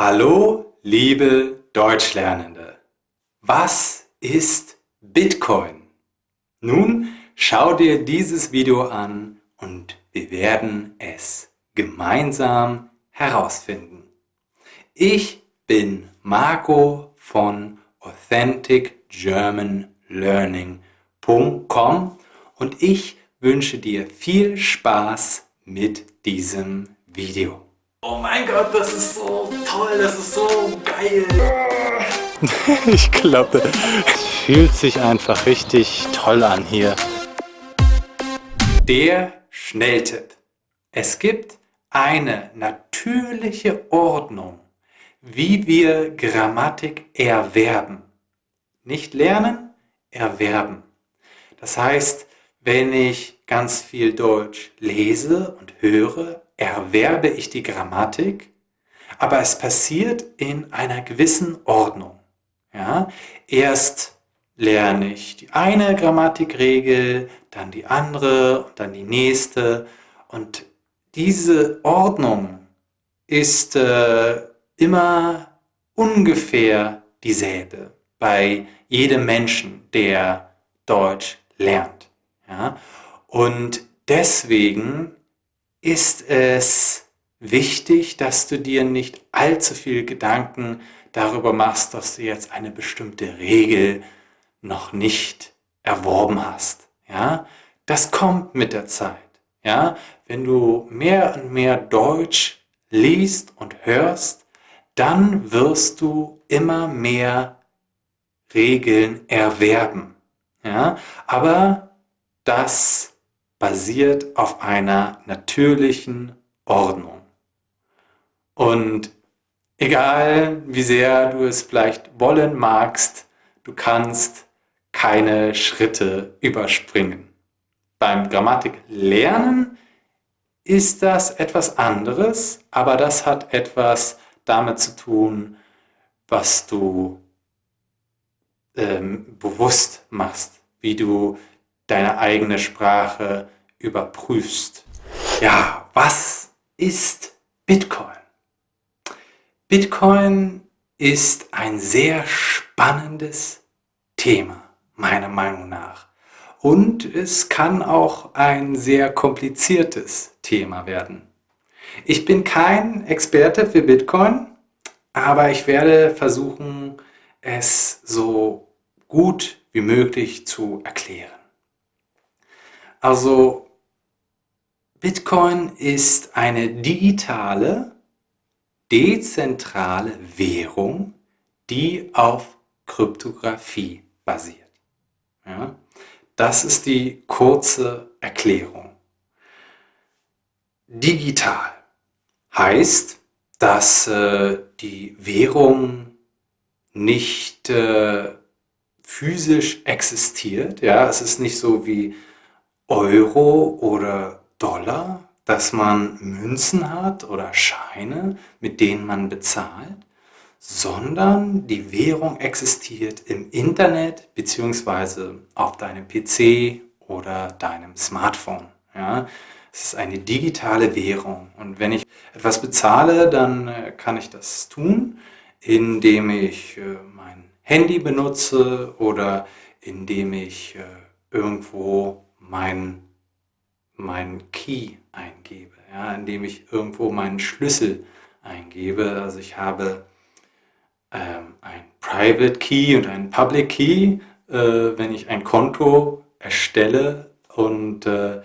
Hallo, liebe Deutschlernende! Was ist Bitcoin? Nun schau dir dieses Video an und wir werden es gemeinsam herausfinden. Ich bin Marco von AuthenticGermanLearning.com und ich wünsche dir viel Spaß mit diesem Video. Oh mein Gott, das ist so toll, das ist so geil. ich glaube, es fühlt sich einfach richtig toll an hier. Der Schnelltipp. Es gibt eine natürliche Ordnung, wie wir Grammatik erwerben. Nicht lernen, erwerben. Das heißt, wenn ich ganz viel Deutsch lese und höre, erwerbe ich die Grammatik, aber es passiert in einer gewissen Ordnung. Ja? Erst lerne ich die eine Grammatikregel, dann die andere dann die nächste. Und diese Ordnung ist äh, immer ungefähr dieselbe bei jedem Menschen, der Deutsch lernt. Ja? Und deswegen ist es wichtig, dass du dir nicht allzu viel Gedanken darüber machst, dass du jetzt eine bestimmte Regel noch nicht erworben hast. Ja, das kommt mit der Zeit. Ja, wenn du mehr und mehr Deutsch liest und hörst, dann wirst du immer mehr Regeln erwerben. Ja, aber das basiert auf einer natürlichen Ordnung. Und egal wie sehr du es vielleicht wollen magst, du kannst keine Schritte überspringen. Beim Grammatiklernen ist das etwas anderes, aber das hat etwas damit zu tun, was du ähm, bewusst machst, wie du deine eigene Sprache überprüfst. Ja, was ist Bitcoin? Bitcoin ist ein sehr spannendes Thema, meiner Meinung nach. Und es kann auch ein sehr kompliziertes Thema werden. Ich bin kein Experte für Bitcoin, aber ich werde versuchen, es so gut wie möglich zu erklären. Also Bitcoin ist eine digitale, dezentrale Währung, die auf Kryptographie basiert. Ja? Das ist die kurze Erklärung. Digital heißt, dass äh, die Währung nicht äh, physisch existiert. Ja, es ist nicht so wie Euro oder Dollar, dass man Münzen hat oder Scheine, mit denen man bezahlt, sondern die Währung existiert im Internet bzw. auf deinem PC oder deinem Smartphone. Ja? Es ist eine digitale Währung und wenn ich etwas bezahle, dann äh, kann ich das tun, indem ich äh, mein Handy benutze oder indem ich äh, irgendwo mein, mein Key eingebe, ja, indem ich irgendwo meinen Schlüssel eingebe. Also ich habe ähm, ein Private Key und ein Public Key, äh, wenn ich ein Konto erstelle und äh,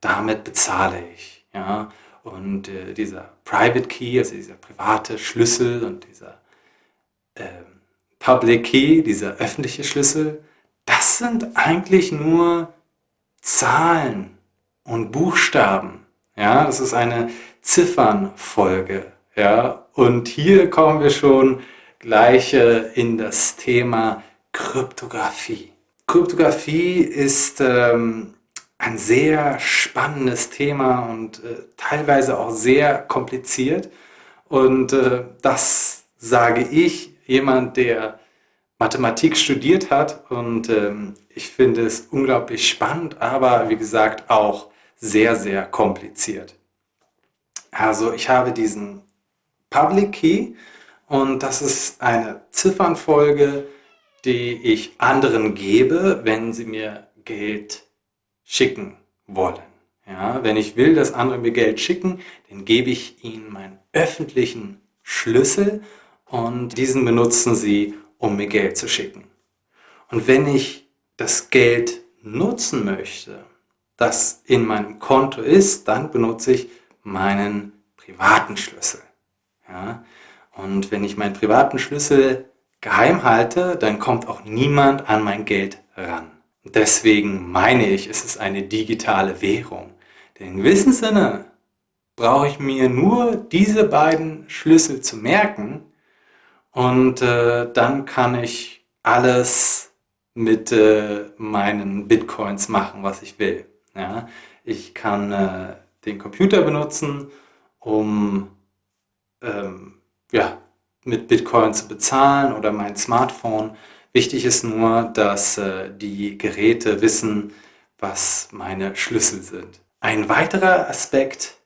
damit bezahle ich. Ja? Und äh, dieser Private Key, also dieser private Schlüssel und dieser ähm, Public Key, dieser öffentliche Schlüssel, das sind eigentlich nur Zahlen und Buchstaben. Ja, das ist eine Ziffernfolge. Ja, und hier kommen wir schon gleich in das Thema Kryptographie. Kryptographie ist ähm, ein sehr spannendes Thema und äh, teilweise auch sehr kompliziert. Und äh, das sage ich, jemand, der Mathematik studiert hat und ähm, ich finde es unglaublich spannend, aber wie gesagt auch sehr, sehr kompliziert. Also ich habe diesen Public Key Und das ist eine Ziffernfolge, die ich anderen gebe, wenn sie mir Geld schicken wollen. Ja, wenn ich will, dass andere mir Geld schicken, dann gebe ich ihnen meinen öffentlichen Schlüssel und diesen benutzen sie, um mir Geld zu schicken. Und wenn ich das Geld nutzen möchte, das in meinem Konto ist, dann benutze ich meinen privaten Schlüssel. Ja? Und wenn ich meinen privaten Schlüssel geheim halte, dann kommt auch niemand an mein Geld ran. Deswegen meine ich, es ist eine digitale Währung. Denn in gewissem Sinne brauche ich mir nur diese beiden Schlüssel zu merken und äh, dann kann ich alles mit äh, meinen Bitcoins machen, was ich will. Ja? Ich kann äh, den Computer benutzen, um ähm, ja, mit Bitcoin zu bezahlen oder mein Smartphone. Wichtig ist nur, dass äh, die Geräte wissen, was meine Schlüssel sind. Ein weiterer Aspekt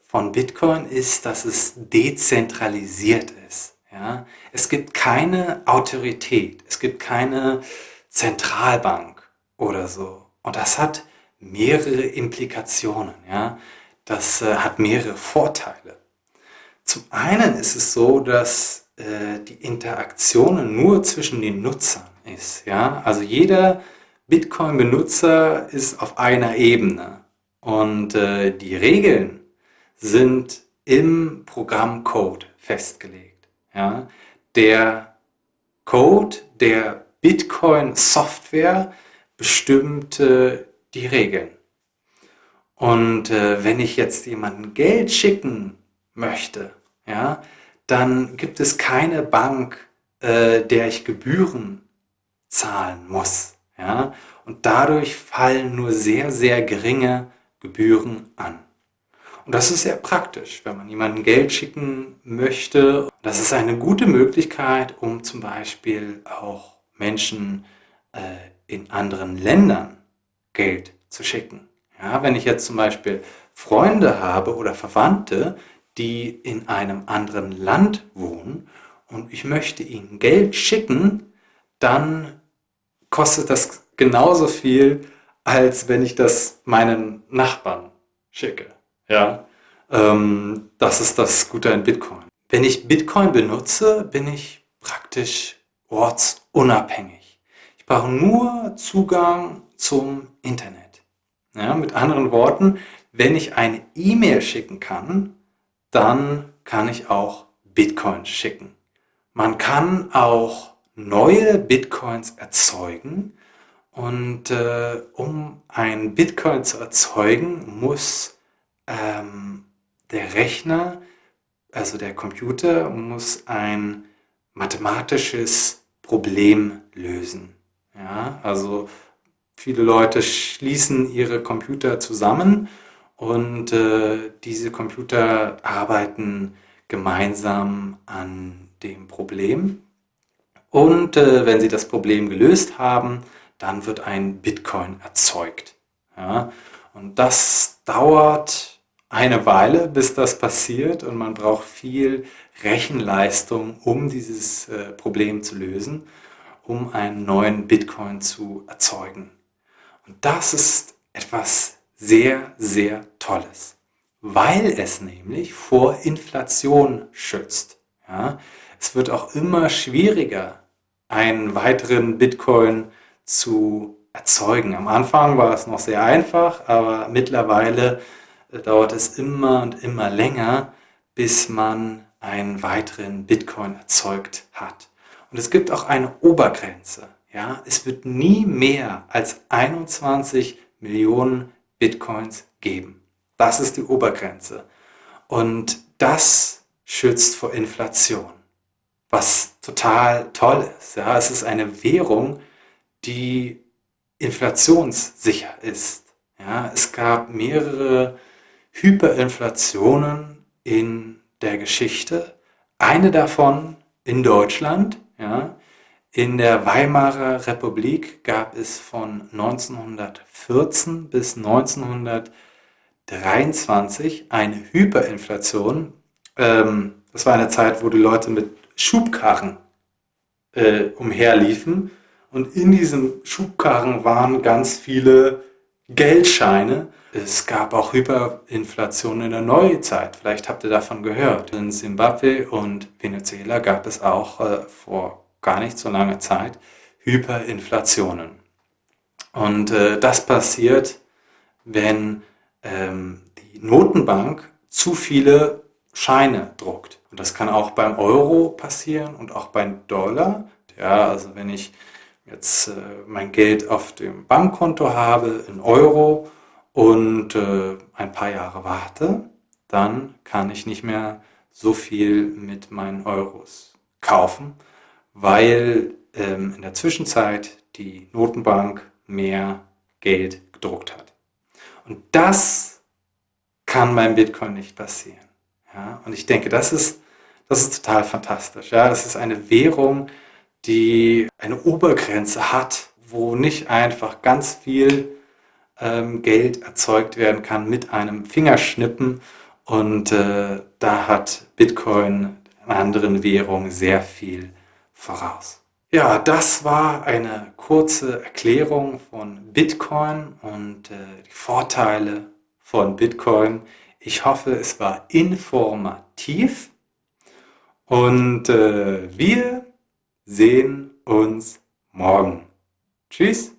von Bitcoin ist, dass es dezentralisiert ist. Ja? Es gibt keine Autorität, es gibt keine Zentralbank oder so. Und das hat mehrere Implikationen. Ja? Das äh, hat mehrere Vorteile. Zum einen ist es so, dass äh, die Interaktion nur zwischen den Nutzern ist. Ja? Also jeder Bitcoin-Benutzer ist auf einer Ebene und äh, die Regeln sind im Programmcode festgelegt. Ja? Der Code der Bitcoin-Software bestimmt äh, die Regeln. Und äh, wenn ich jetzt jemandem Geld schicken möchte, ja, dann gibt es keine Bank, äh, der ich Gebühren zahlen muss. Ja? Und dadurch fallen nur sehr, sehr geringe Gebühren an. Und das ist sehr praktisch, wenn man jemandem Geld schicken möchte. Das ist eine gute Möglichkeit, um zum Beispiel auch Menschen äh, in anderen Ländern Geld zu schicken. Ja, wenn ich jetzt zum Beispiel Freunde habe oder Verwandte, die in einem anderen Land wohnen und ich möchte ihnen Geld schicken, dann kostet das genauso viel, als wenn ich das meinen Nachbarn schicke. Ja, ähm, das ist das Gute an Bitcoin. Wenn ich Bitcoin benutze, bin ich praktisch ortsunabhängig. Ich brauche nur Zugang zum Internet. Ja, mit anderen Worten, wenn ich eine E-Mail schicken kann, dann kann ich auch Bitcoins schicken. Man kann auch neue Bitcoins erzeugen und äh, um ein Bitcoin zu erzeugen, muss ähm, der Rechner, also der Computer, muss ein mathematisches Problem lösen. Ja, also viele Leute schließen ihre Computer zusammen und äh, diese Computer arbeiten gemeinsam an dem Problem. Und äh, wenn sie das Problem gelöst haben, dann wird ein Bitcoin erzeugt. Ja? Und das dauert eine Weile, bis das passiert und man braucht viel Rechenleistung, um dieses äh, Problem zu lösen, um einen neuen Bitcoin zu erzeugen. Und das ist etwas sehr, sehr Tolles, weil es nämlich vor Inflation schützt. Ja? Es wird auch immer schwieriger, einen weiteren Bitcoin zu erzeugen. Am Anfang war es noch sehr einfach, aber mittlerweile äh, dauert es immer und immer länger, bis man einen weiteren Bitcoin erzeugt hat. Und es gibt auch eine Obergrenze. Ja? Es wird nie mehr als 21 Millionen Bitcoins geben. Das ist die Obergrenze. Und das schützt vor Inflation, was total toll ist. Ja, es ist eine Währung, die inflationssicher ist. Ja, es gab mehrere Hyperinflationen in der Geschichte. Eine davon in Deutschland. Ja, in der Weimarer Republik gab es von 1914 bis 1923 eine Hyperinflation. Ähm, das war eine Zeit, wo die Leute mit Schubkarren äh, umherliefen und in diesem Schubkarren waren ganz viele Geldscheine. Es gab auch Hyperinflation in der Neuzeit. Vielleicht habt ihr davon gehört. In Simbabwe und Venezuela gab es auch äh, vor gar nicht so langer Zeit Hyperinflationen. Und äh, das passiert, wenn ähm, die Notenbank zu viele Scheine druckt. Und das kann auch beim Euro passieren und auch beim Dollar. Ja, also wenn ich jetzt äh, mein Geld auf dem Bankkonto habe in Euro und äh, ein paar Jahre warte, dann kann ich nicht mehr so viel mit meinen Euros kaufen, weil ähm, in der Zwischenzeit die Notenbank mehr Geld gedruckt hat. Und das kann beim Bitcoin nicht passieren. Ja? Und ich denke, das ist, das ist total fantastisch. Ja? Das ist eine Währung, die eine Obergrenze hat, wo nicht einfach ganz viel ähm, Geld erzeugt werden kann mit einem Fingerschnippen. Und äh, da hat Bitcoin anderen Währungen sehr viel voraus. Ja, das war eine kurze Erklärung von Bitcoin und äh, die Vorteile von Bitcoin. Ich hoffe, es war informativ und äh, wir sehen uns morgen. Tschüss.